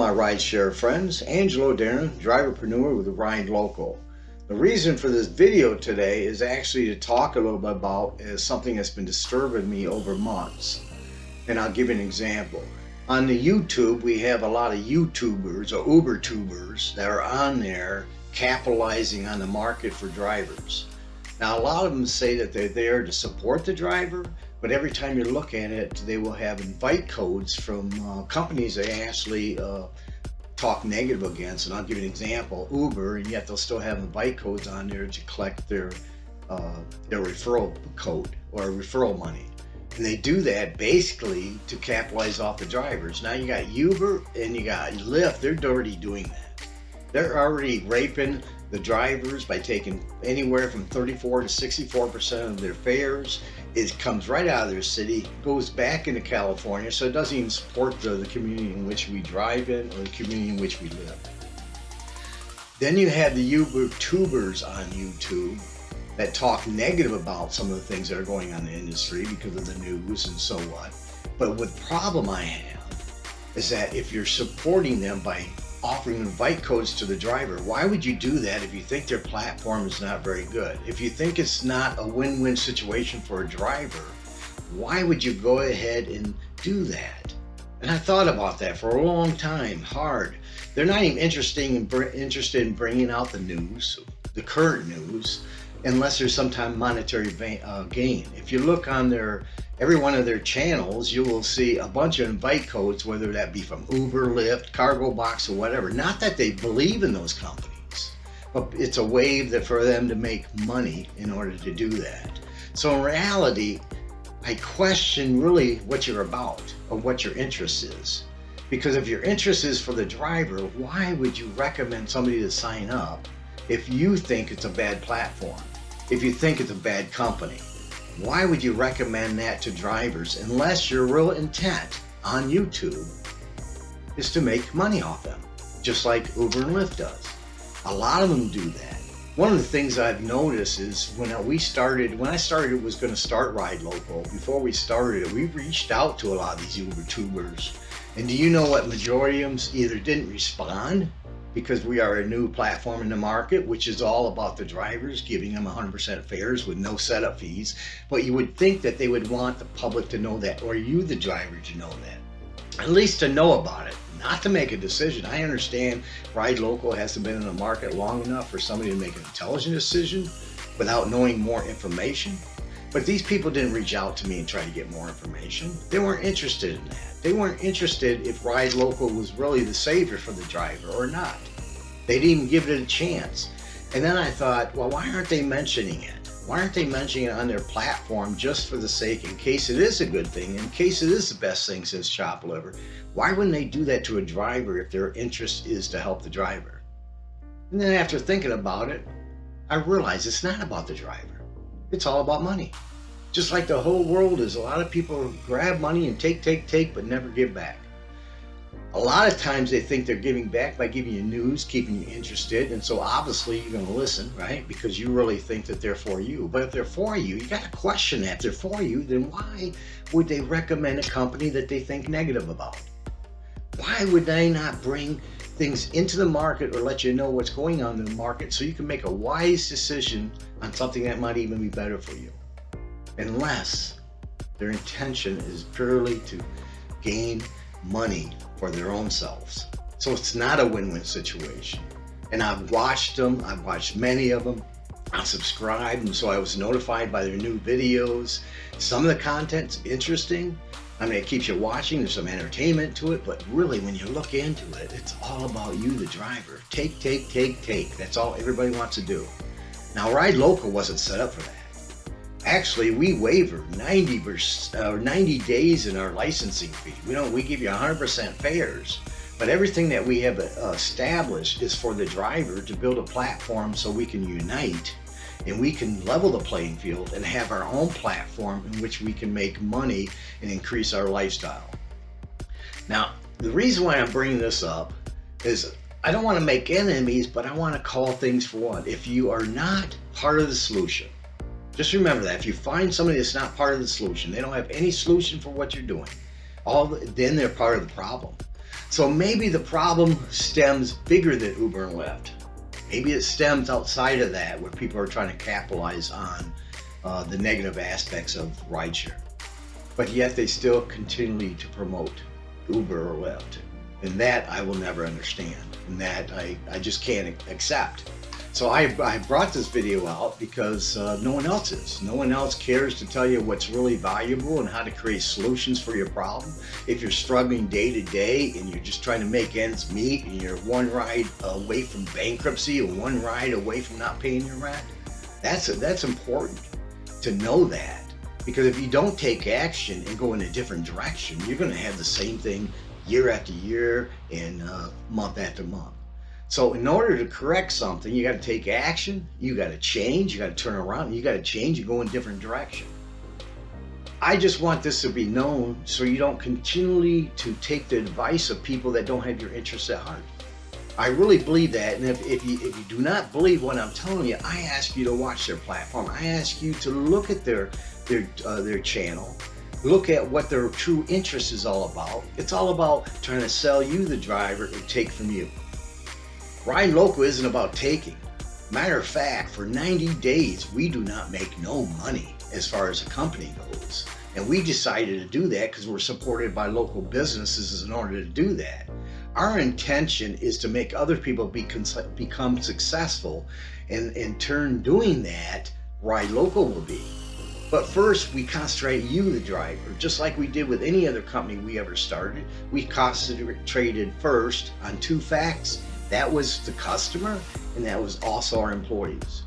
my rideshare friends, Angelo Darren, driverpreneur with Ride Local. The reason for this video today is actually to talk a little bit about is something that's been disturbing me over months. And I'll give you an example. On the YouTube, we have a lot of YouTubers or Uber tubers that are on there capitalizing on the market for drivers. Now, a lot of them say that they're there to support the driver, but every time you look at it, they will have invite codes from uh, companies they actually uh, talk negative against. And I'll give you an example, Uber, and yet they'll still have invite codes on there to collect their, uh, their referral code or referral money. And they do that basically to capitalize off the drivers. Now you got Uber and you got Lyft, they're already doing that. They're already raping the drivers by taking anywhere from 34 to 64% of their fares. It comes right out of their city, goes back into California, so it doesn't even support the, the community in which we drive in or the community in which we live. Then you have the Uber tubers on YouTube that talk negative about some of the things that are going on in the industry because of the news and so on. But what problem I have is that if you're supporting them by offering invite codes to the driver. Why would you do that if you think their platform is not very good? If you think it's not a win-win situation for a driver, why would you go ahead and do that? And I thought about that for a long time, hard. They're not even interested in, interested in bringing out the news, the current news, unless there's some time monetary uh, gain. If you look on their every one of their channels, you will see a bunch of invite codes, whether that be from Uber, Lyft, Cargo Box, or whatever. Not that they believe in those companies, but it's a way that for them to make money in order to do that. So in reality, I question really what you're about or what your interest is. Because if your interest is for the driver, why would you recommend somebody to sign up if you think it's a bad platform? If you think it's a bad company? Why would you recommend that to drivers unless your real intent on YouTube is to make money off them, just like Uber and Lyft does. A lot of them do that. One of the things I've noticed is when we started, when I started it was going to start Ride Local, before we started we reached out to a lot of these Uber tubers. And do you know what majority of them either didn't respond because we are a new platform in the market, which is all about the drivers, giving them 100% fares with no setup fees. But you would think that they would want the public to know that, or you, the driver, to know that. At least to know about it, not to make a decision. I understand Ride Local hasn't been in the market long enough for somebody to make an intelligent decision without knowing more information. But these people didn't reach out to me and try to get more information. They weren't interested in that. They weren't interested if Ride Local was really the savior for the driver or not. They didn't even give it a chance. And then I thought, well, why aren't they mentioning it? Why aren't they mentioning it on their platform just for the sake, in case it is a good thing, in case it is the best thing since chopped liver? Why wouldn't they do that to a driver if their interest is to help the driver? And then after thinking about it, I realized it's not about the driver. It's all about money. Just like the whole world is, a lot of people grab money and take, take, take, but never give back. A lot of times they think they're giving back by giving you news, keeping you interested, and so obviously you're going to listen, right? Because you really think that they're for you. But if they're for you, you got to question that. If they're for you, then why would they recommend a company that they think negative about? Why would they not bring things into the market or let you know what's going on in the market so you can make a wise decision on something that might even be better for you? Unless their intention is purely to gain money for their own selves. So it's not a win-win situation. And I've watched them, I've watched many of them, I subscribed and so I was notified by their new videos. Some of the content's interesting. I mean, it keeps you watching, there's some entertainment to it, but really when you look into it, it's all about you, the driver. Take, take, take, take. That's all everybody wants to do. Now, Ride Local wasn't set up for that. Actually, we waiver 90, uh, 90 days in our licensing fee. We don't. We give you 100% fares, but everything that we have uh, established is for the driver to build a platform so we can unite and we can level the playing field and have our own platform in which we can make money and increase our lifestyle. Now, the reason why I'm bringing this up is I don't want to make enemies, but I want to call things for what. If you are not part of the solution, just remember that if you find somebody that's not part of the solution, they don't have any solution for what you're doing, all the, then they're part of the problem. So maybe the problem stems bigger than Uber and Lyft. Maybe it stems outside of that where people are trying to capitalize on uh, the negative aspects of rideshare. But yet they still continue to promote Uber or Lyft. And that I will never understand. And that I, I just can't accept. So I, I brought this video out because uh, no one else is. No one else cares to tell you what's really valuable and how to create solutions for your problem. If you're struggling day to day and you're just trying to make ends meet and you're one ride away from bankruptcy or one ride away from not paying your rent, that's, that's important to know that. Because if you don't take action and go in a different direction, you're going to have the same thing year after year and uh, month after month. So in order to correct something, you got to take action, you got to change, you got to turn around, you got to change and go in a different direction. I just want this to be known so you don't continually to take the advice of people that don't have your interests at heart. I really believe that, and if, if, you, if you do not believe what I'm telling you, I ask you to watch their platform. I ask you to look at their, their, uh, their channel, look at what their true interest is all about. It's all about trying to sell you the driver and take from you. Ride Local isn't about taking. Matter of fact, for 90 days, we do not make no money as far as a company goes. And we decided to do that because we're supported by local businesses in order to do that. Our intention is to make other people be, become successful and in turn doing that, Ride Local will be. But first, we concentrate you, the driver, just like we did with any other company we ever started. We concentrated first on two facts that was the customer and that was also our employees.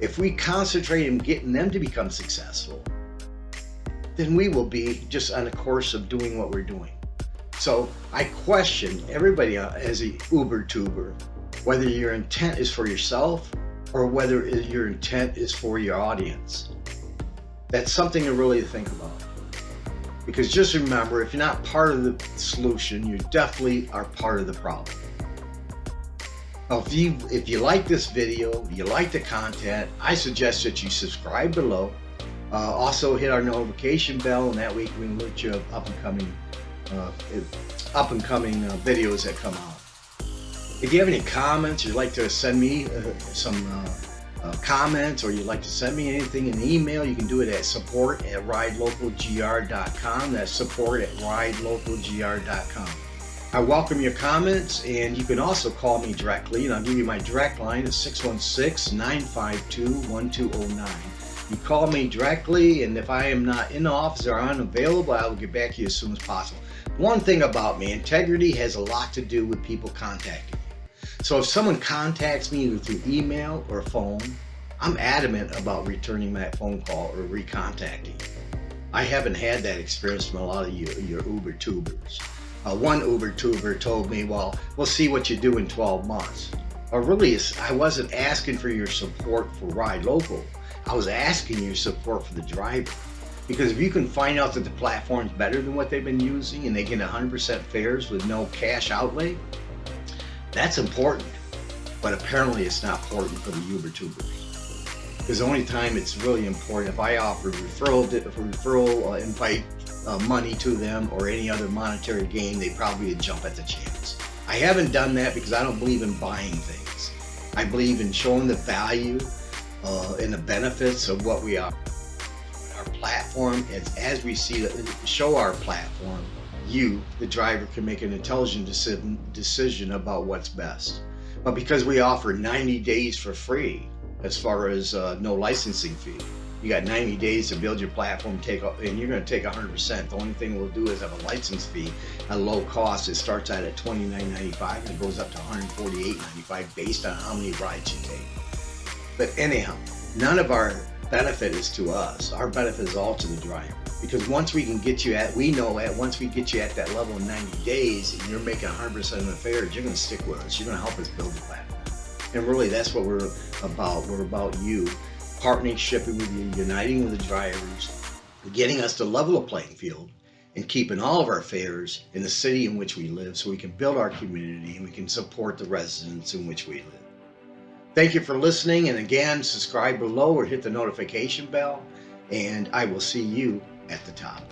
If we concentrate on getting them to become successful, then we will be just on a course of doing what we're doing. So I question everybody uh, as a Uber tuber, whether your intent is for yourself or whether your intent is for your audience. That's something to really think about. Because just remember, if you're not part of the solution, you definitely are part of the problem. Now, if you if you like this video, you like the content, I suggest that you subscribe below. Uh, also hit our notification bell, and that way we can alert you of up and coming uh, up and coming uh, videos that come out. If you have any comments, you'd like to send me uh, some uh, uh, comments, or you'd like to send me anything in email, you can do it at support at ridelocalgr.com. That's support at ridelocalgr.com. I welcome your comments and you can also call me directly and I'll give you my direct line at 616-952-1209. You call me directly and if I am not in the office or unavailable, I will get back to you as soon as possible. One thing about me, integrity has a lot to do with people contacting me. So if someone contacts me either through email or phone, I'm adamant about returning that phone call or recontacting. I haven't had that experience from a lot of you, your Uber tubers. Uh, one Uber tuber told me, well, we'll see what you do in 12 months. But really, I wasn't asking for your support for Ride Local. I was asking your support for the driver. Because if you can find out that the platform's better than what they've been using and they get 100% fares with no cash outlay, that's important. But apparently it's not important for the Uber tubers. Because the only time it's really important if I offer referral, referral uh, invite uh, money to them or any other monetary gain, they probably would jump at the chance. I haven't done that because I don't believe in buying things. I believe in showing the value uh, and the benefits of what we are. Our platform, as, as we see show our platform, you, the driver, can make an intelligent decision about what's best. But because we offer 90 days for free, as far as uh, no licensing fee, you got 90 days to build your platform, take and you're going to take 100%. The only thing we'll do is have a license fee at low cost. It starts out at $29.95 and it goes up to $148.95 based on how many rides you take. But anyhow, none of our benefit is to us. Our benefit is all to the driver. Because once we can get you at, we know at, once we get you at that level in 90 days and you're making 100% of the fares, you're going to stick with us. You're going to help us build the platform. And really, that's what we're about. We're about you partnership with you, uniting with the drivers, getting us to level a playing field, and keeping all of our fares in the city in which we live so we can build our community and we can support the residents in which we live. Thank you for listening and again subscribe below or hit the notification bell and I will see you at the top.